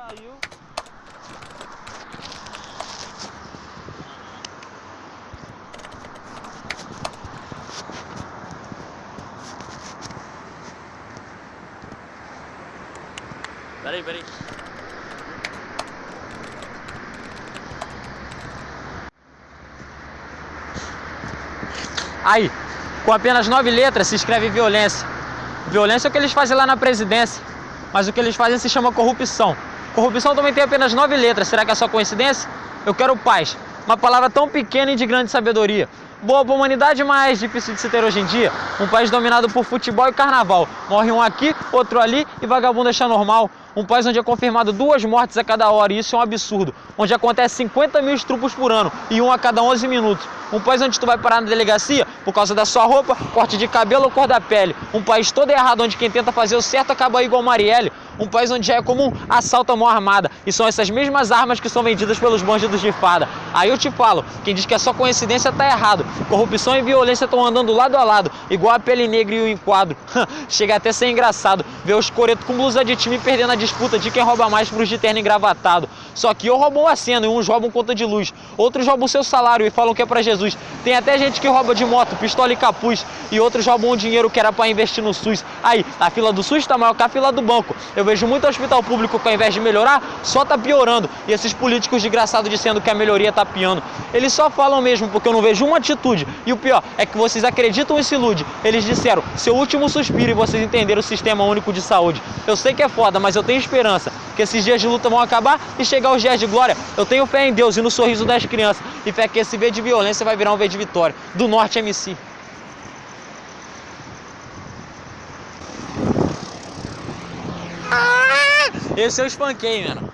caiu. Peraí, peraí. Aí, com apenas nove letras se escreve violência. Violência é o que eles fazem lá na presidência, mas o que eles fazem se chama corrupção. Corrupção também tem apenas nove letras, será que é só coincidência? Eu quero paz, uma palavra tão pequena e de grande sabedoria. Boa para a humanidade, mas difícil de se ter hoje em dia. Um país dominado por futebol e carnaval. Morre um aqui, outro ali e vagabundo achar normal. Um país onde é confirmado duas mortes a cada hora, e isso é um absurdo. Onde acontece 50 mil estrupos por ano e um a cada 11 minutos. Um país onde tu vai parar na delegacia por causa da sua roupa, corte de cabelo ou cor da pele. Um país todo errado onde quem tenta fazer o certo acaba igual Marielle. Um país onde já é comum assalto à mão armada. E são essas mesmas armas que são vendidas pelos bandidos de fada. Aí eu te falo, quem diz que é só coincidência tá errado. Corrupção e violência estão andando lado a lado, igual a pele negra e o enquadro. Chega até a ser engraçado ver os coretos com blusa de time perdendo a disputa de quem rouba mais pros de terno engravatado. Só que eu roubam a cena e uns roubam conta de luz. Outros roubam seu salário e falam que é pra Jesus. Tem até gente que rouba de moto, pistola e capuz. E outros roubam o dinheiro que era pra investir no SUS. Aí, a fila do SUS tá maior que a fila do banco. Eu vejo muito hospital público que ao invés de melhorar, só tá piorando. E esses políticos desgraçados dizendo que a melhoria tá piando. Eles só falam mesmo porque eu não vejo uma atitude. E o pior é que vocês acreditam e se iludem. Eles disseram, seu último suspiro e vocês entenderam o sistema único de saúde. Eu sei que é foda, mas eu tenho esperança que esses dias de luta vão acabar e chegar os dias de glória. Eu tenho fé em Deus e no sorriso das crianças. E fé que esse V de violência vai virar um V de vitória. Do Norte MC. Esse eu espanquei, mano.